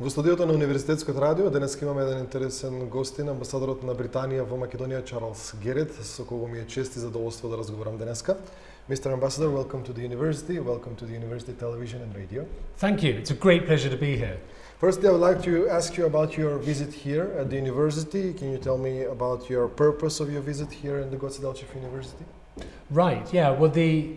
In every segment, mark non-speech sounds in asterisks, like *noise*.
Во студиото на Универзитетското радио денес имаме еден интересен гостин, амбасадорот на Британија во Македонија Чарлс Герет, со кого ми е чест и задоволство да разговарам денеска. Mr. Ambassador, welcome to the university. Welcome to the university television and radio. Thank you. It's a great pleasure to be here. Firstly, I would like to ask you about your visit here at the university. Can you tell me about your purpose of your visit here in the Goce Delchev University? Right. Yeah. Well, the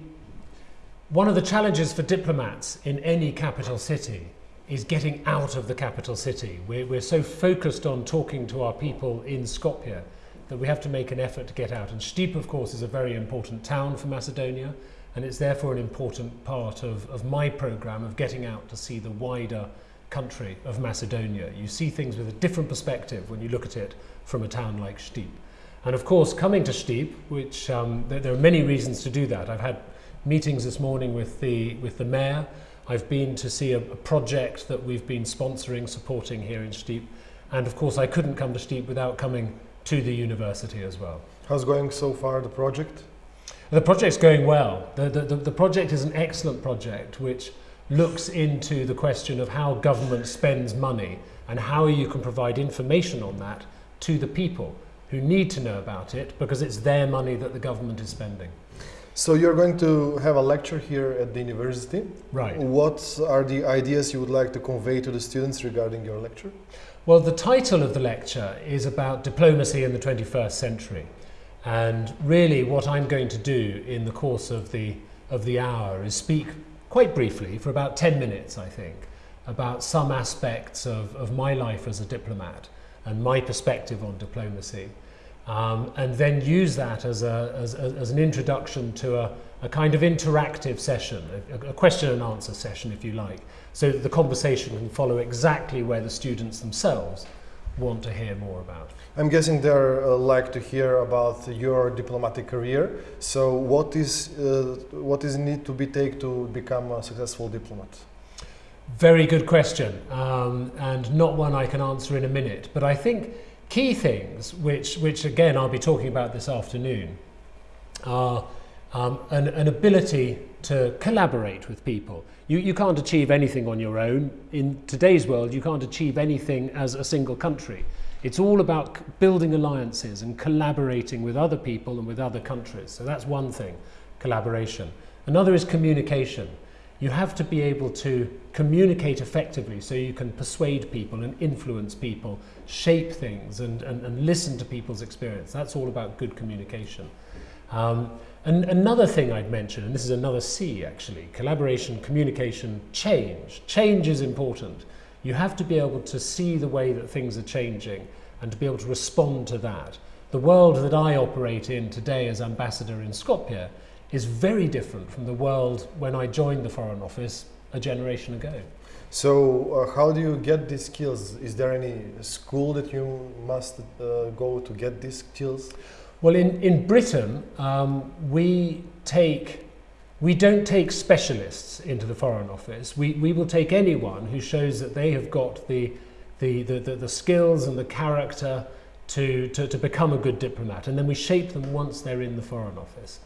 one of the challenges for diplomats in any capital city is getting out of the capital city. We're, we're so focused on talking to our people in Skopje that we have to make an effort to get out. And Stip, of course, is a very important town for Macedonia, and it's therefore an important part of, of my program of getting out to see the wider country of Macedonia. You see things with a different perspective when you look at it from a town like Stip. And of course, coming to Stip, which um, there, there are many reasons to do that. I've had meetings this morning with the, with the mayor, I've been to see a, a project that we've been sponsoring, supporting here in Stip. and of course I couldn't come to Stip without coming to the university as well. How's going so far the project? The project's going well. The, the, the, the project is an excellent project which looks into the question of how government spends money and how you can provide information on that to the people who need to know about it because it's their money that the government is spending. So you're going to have a lecture here at the university. Right. What are the ideas you would like to convey to the students regarding your lecture? Well, the title of the lecture is about diplomacy in the 21st century. And really what I'm going to do in the course of the, of the hour is speak quite briefly for about 10 minutes, I think, about some aspects of, of my life as a diplomat and my perspective on diplomacy um, and then use that as, a, as, as an introduction to a, a kind of interactive session, a, a question and answer session if you like, so that the conversation can follow exactly where the students themselves want to hear more about. I'm guessing they're uh, like to hear about your diplomatic career. So what is uh, what is need to be take to become a successful diplomat? Very good question, um, and not one I can answer in a minute. But I think key things, which, which again I'll be talking about this afternoon, are um, an, an ability to collaborate with people. You, you can't achieve anything on your own. In today's world, you can't achieve anything as a single country. It's all about building alliances and collaborating with other people and with other countries. So that's one thing, collaboration. Another is communication you have to be able to communicate effectively so you can persuade people and influence people, shape things and, and, and listen to people's experience. That's all about good communication. Um, and another thing I'd mention, and this is another C actually, collaboration, communication, change. Change is important. You have to be able to see the way that things are changing and to be able to respond to that. The world that I operate in today as ambassador in Skopje is very different from the world when I joined the Foreign Office a generation ago. So uh, how do you get these skills? Is there any school that you must uh, go to get these skills? Well, in, in Britain, um, we take we don't take specialists into the Foreign Office. We, we will take anyone who shows that they have got the, the, the, the, the skills and the character to, to, to become a good diplomat. And then we shape them once they're in the Foreign Office.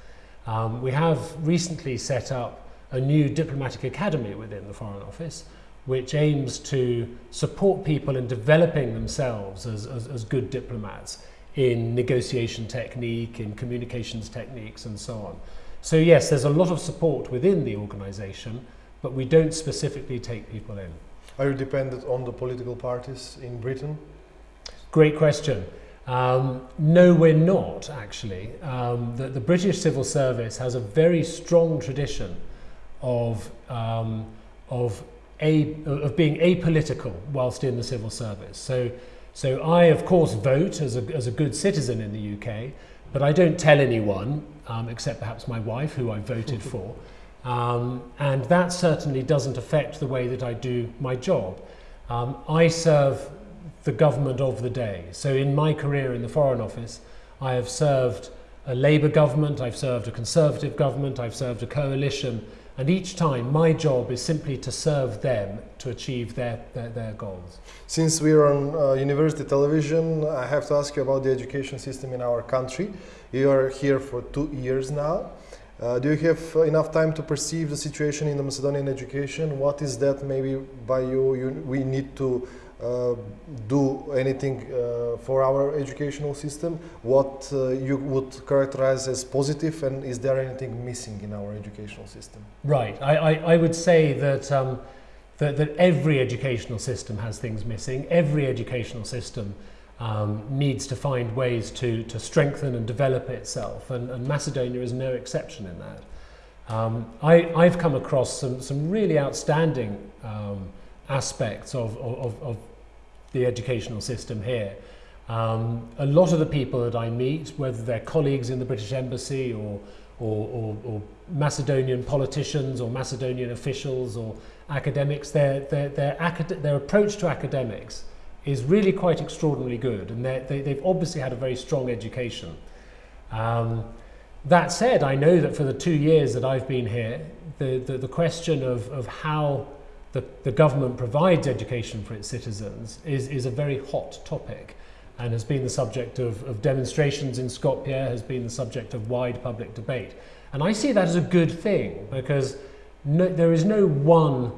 Um, we have recently set up a new diplomatic academy within the Foreign Office which aims to support people in developing themselves as, as, as good diplomats in negotiation technique, in communications techniques and so on. So yes, there's a lot of support within the organisation, but we don't specifically take people in. Are you dependent on the political parties in Britain? Great question. Um, no, we're not actually. Um, the, the British civil service has a very strong tradition of, um, of, a, of being apolitical whilst in the civil service. So, so I, of course, vote as a, as a good citizen in the UK, but I don't tell anyone, um, except perhaps my wife, who I voted *laughs* for. Um, and that certainly doesn't affect the way that I do my job. Um, I serve the government of the day. So in my career in the Foreign Office, I have served a Labour government, I've served a Conservative government, I've served a coalition, and each time my job is simply to serve them to achieve their, their, their goals. Since we're on uh, university television, I have to ask you about the education system in our country. You are here for two years now. Uh, do you have enough time to perceive the situation in the Macedonian education? What is that maybe by you, you we need to uh, do anything uh, for our educational system? What uh, you would characterize as positive and is there anything missing in our educational system? Right. I, I, I would say that, um, that, that every educational system has things missing. Every educational system um, needs to find ways to, to strengthen and develop itself, and, and Macedonia is no exception in that. Um, I, I've come across some, some really outstanding um, aspects of, of, of the educational system here. Um, a lot of the people that I meet, whether they're colleagues in the British Embassy or, or, or, or Macedonian politicians or Macedonian officials or academics, their, their, their, acad their approach to academics is really quite extraordinarily good and they, they've obviously had a very strong education. Um, that said, I know that for the two years that I've been here, the, the, the question of, of how the, the government provides education for its citizens is, is a very hot topic and has been the subject of, of demonstrations in Skopje, has been the subject of wide public debate. And I see that as a good thing because no, there is no one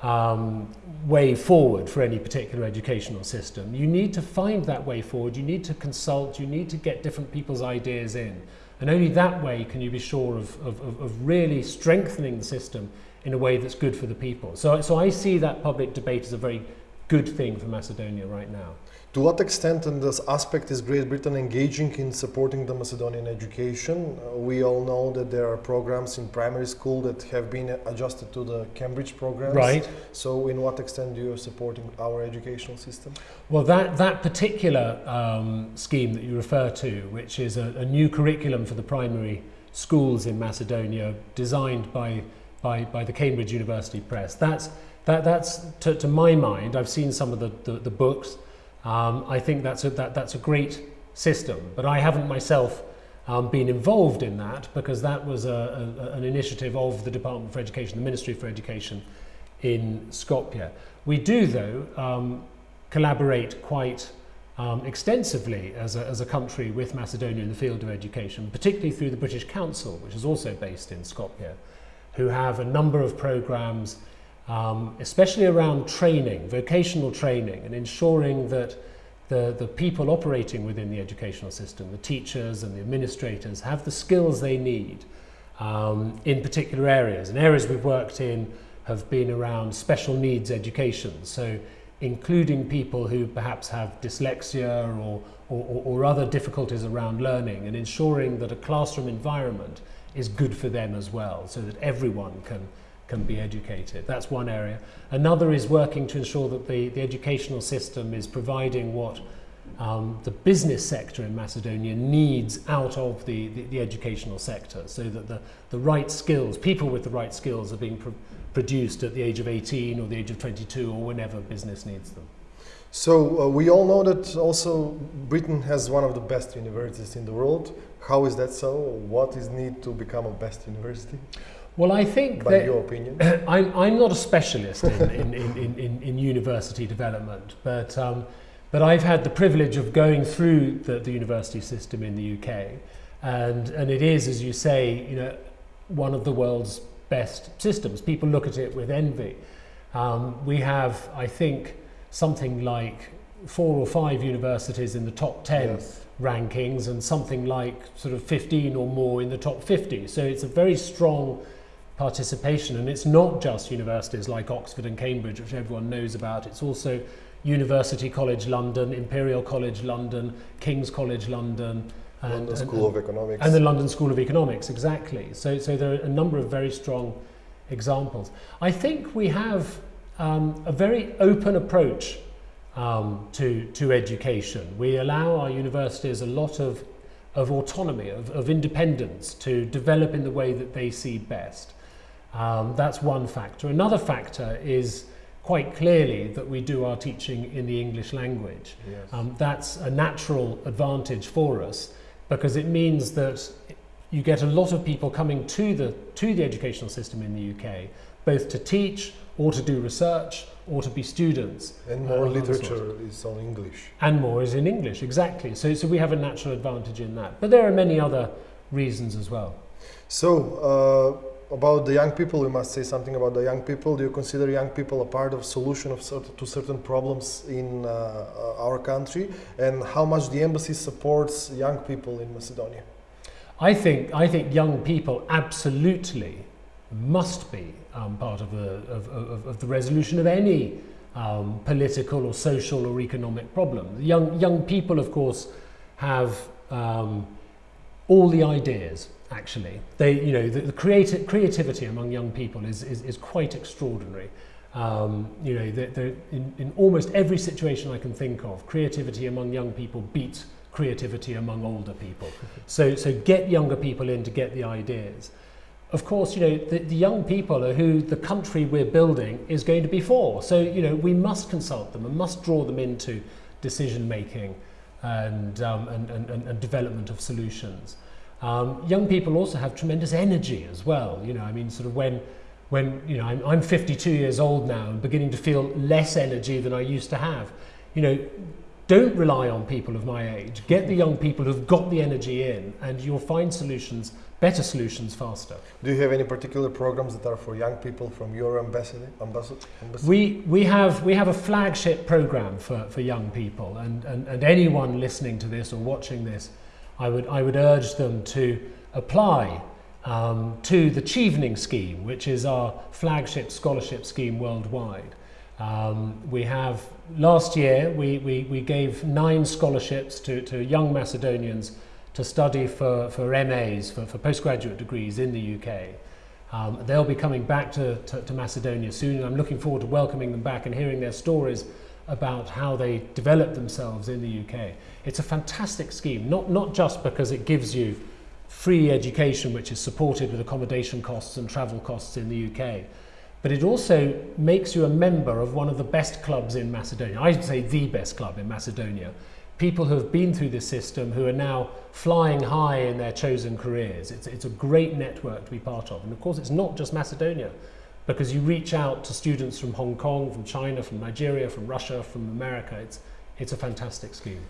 um, way forward for any particular educational system. You need to find that way forward, you need to consult, you need to get different people's ideas in. And only that way can you be sure of, of, of really strengthening the system in a way that's good for the people. So, so I see that public debate as a very good thing for Macedonia right now. To what extent in this aspect is Great Britain engaging in supporting the Macedonian education? Uh, we all know that there are programs in primary school that have been adjusted to the Cambridge programs. Right. So in what extent do you supporting our educational system? Well, that, that particular um, scheme that you refer to, which is a, a new curriculum for the primary schools in Macedonia designed by, by, by the Cambridge University Press, that's, that, that's to, to my mind, I've seen some of the, the, the books, um, I think that's a, that, that's a great system, but I haven't myself um, been involved in that because that was a, a, an initiative of the Department for Education, the Ministry for Education in Skopje. We do, though, um, collaborate quite um, extensively as a, as a country with Macedonia in the field of education, particularly through the British Council, which is also based in Skopje, who have a number of programs um, especially around training, vocational training, and ensuring that the, the people operating within the educational system, the teachers and the administrators, have the skills they need um, in particular areas. And areas we've worked in have been around special needs education, so including people who perhaps have dyslexia or, or, or other difficulties around learning, and ensuring that a classroom environment is good for them as well, so that everyone can can be educated. That's one area. Another is working to ensure that the, the educational system is providing what um, the business sector in Macedonia needs out of the, the, the, educational sector so that the, the right skills, people with the right skills are being pro produced at the age of 18 or the age of 22 or whenever business needs them. So uh, we all know that also Britain has one of the best universities in the world. How is that so? What is need to become a best university? Well, I think By that your opinion, *clears throat* I'm, I'm not a specialist in, in, in, in, in university development, but, um, but I've had the privilege of going through the, the university system in the UK, and, and it is, as you say, you know, one of the world's best systems. People look at it with envy. Um, we have, I think, something like four or five universities in the top 10 yes. Rankings and something like sort of 15 or more in the top 50. So it's a very strong participation. And it's not just universities like Oxford and Cambridge, which everyone knows about. It's also University College London, Imperial College London, King's College London. And, London School and, of Economics. And the London School of Economics, exactly. So, so there are a number of very strong examples. I think we have um, a very open approach um, to, to education. We allow our universities a lot of, of autonomy, of, of independence to develop in the way that they see best. Um, that's one factor. Another factor is quite clearly that we do our teaching in the English language. Yes. Um, that's a natural advantage for us because it means that you get a lot of people coming to the, to the educational system in the UK, both to teach or to do research or to be students. And more uh, literature is on English. And more is in English, exactly. So, so we have a natural advantage in that. But there are many other reasons as well. So, uh, about the young people, we must say something about the young people. Do you consider young people a part of solution of cert- to certain problems in uh, our country, and how much the embassy supports young people in Macedonia? I think I think young people absolutely must be um, part of the of, of, of the resolution of any um, political or social or economic problem. Young young people, of course, have um, all the ideas actually. They, you know, the, the creati- creativity among young people is, is, is quite extraordinary. Um, you know, they're, they're in, in almost every situation I can think of, creativity among young people beats creativity among older people. So, so get younger people in to get the ideas. Of course, you know, the, the young people are who the country we're building is going to be for. So, you know, we must consult them and must draw them into decision making and, um, and, and, and, development of solutions. Um, young people also have tremendous energy as well. You know, I mean, sort of when, when you know, I'm, I'm 52 years old now and beginning to feel less energy than I used to have. You know, don't rely on people of my age. Get the young people who've got the energy in, and you'll find solutions, better solutions, faster. Do you have any particular programs that are for young people from your embassy? embassy, embassy? We, we, have, we have a flagship program for, for young people, and, and, and anyone listening to this or watching this I would, I would urge them to apply um, to the Chevening scheme, which is our flagship scholarship scheme worldwide. Um, we have, last year, we, we, we gave nine scholarships to, to young Macedonians to study for, for MAs, for, for postgraduate degrees in the UK. Um, they'll be coming back to, to, to Macedonia soon, and I'm looking forward to welcoming them back and hearing their stories about how they developed themselves in the UK. It's a fantastic scheme, not, not just because it gives you free education, which is supported with accommodation costs and travel costs in the UK, but it also makes you a member of one of the best clubs in Macedonia. I'd say the best club in Macedonia. People who have been through this system who are now flying high in their chosen careers. It's, it's a great network to be part of. And of course, it's not just Macedonia because you reach out to students from Hong Kong, from China, from Nigeria, from Russia, from America. It's, it's a fantastic scheme.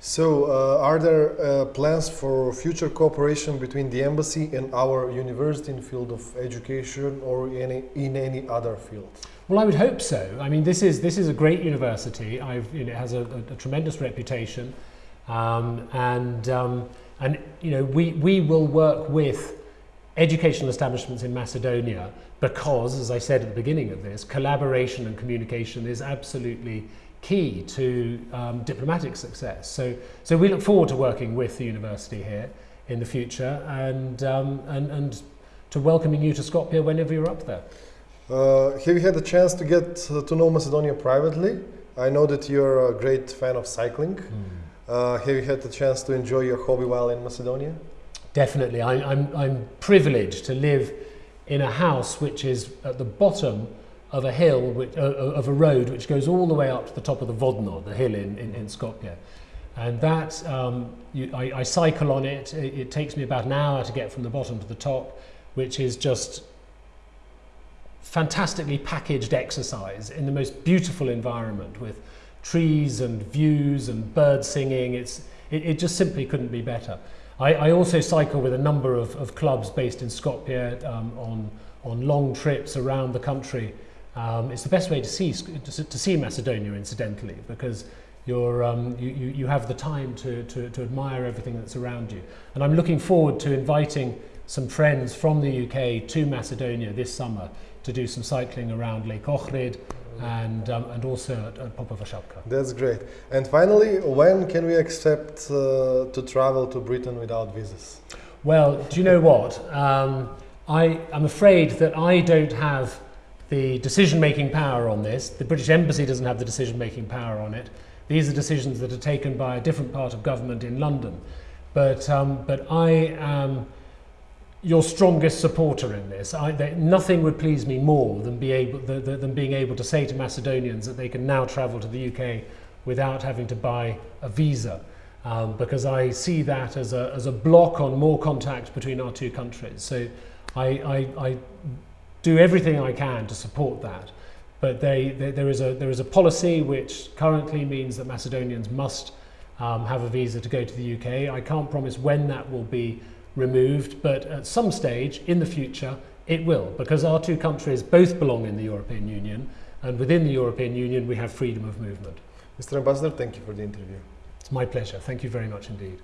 So, uh, are there uh, plans for future cooperation between the embassy and our university in the field of education or in, in any other field? Well, I would hope so. I mean, this is this is a great university. I've, you know, it has a, a, a tremendous reputation, um, and um, and you know we we will work with educational establishments in Macedonia because, as I said at the beginning of this, collaboration and communication is absolutely key to um, diplomatic success. So, so we look forward to working with the university here in the future and, um, and, and to welcoming you to Skopje whenever you're up there. Uh, have you had a chance to get uh, to know Macedonia privately? I know that you're a great fan of cycling. Mm. Uh, have you had the chance to enjoy your hobby while in Macedonia? Definitely. I, I'm, I'm privileged to live in a house which is at the bottom of a hill, which, uh, of a road which goes all the way up to the top of the Vodno, the hill in, in, in Skopje. And that, um, you, I, I cycle on it. it. It takes me about an hour to get from the bottom to the top, which is just fantastically packaged exercise in the most beautiful environment with trees and views and birds singing. It's, it, it just simply couldn't be better. I, I also cycle with a number of, of clubs based in Skopje um, on, on long trips around the country. Um, it's the best way to see, to, to see Macedonia, incidentally, because you're, um, you, you, have the time to, to, to admire everything that's around you. And I'm looking forward to inviting some friends from the UK to Macedonia this summer to do some cycling around Lake Ohrid and, um, and also at, at Popova Shapka. That's great. And finally, when can we expect uh, to travel to Britain without visas? Well, do you know what? Um, I, I'm afraid that I don't have the decision-making power on this. The British Embassy doesn't have the decision-making power on it. These are decisions that are taken by a different part of government in London. But, um, but I am your strongest supporter in this. I, nothing would please me more than, be able, the, the, than being able to say to Macedonians that they can now travel to the UK without having to buy a visa. Um, because I see that as a, as a block on more contact between our two countries. So I, I, I do everything I can to support that. But they, they, there, is a, there is a policy which currently means that Macedonians must um, have a visa to go to the UK. I can't promise when that will be removed, but at some stage in the future it will, because our two countries both belong in the European Union, and within the European Union we have freedom of movement. Mr. Ambassador, thank you for the interview. It's my pleasure. Thank you very much indeed.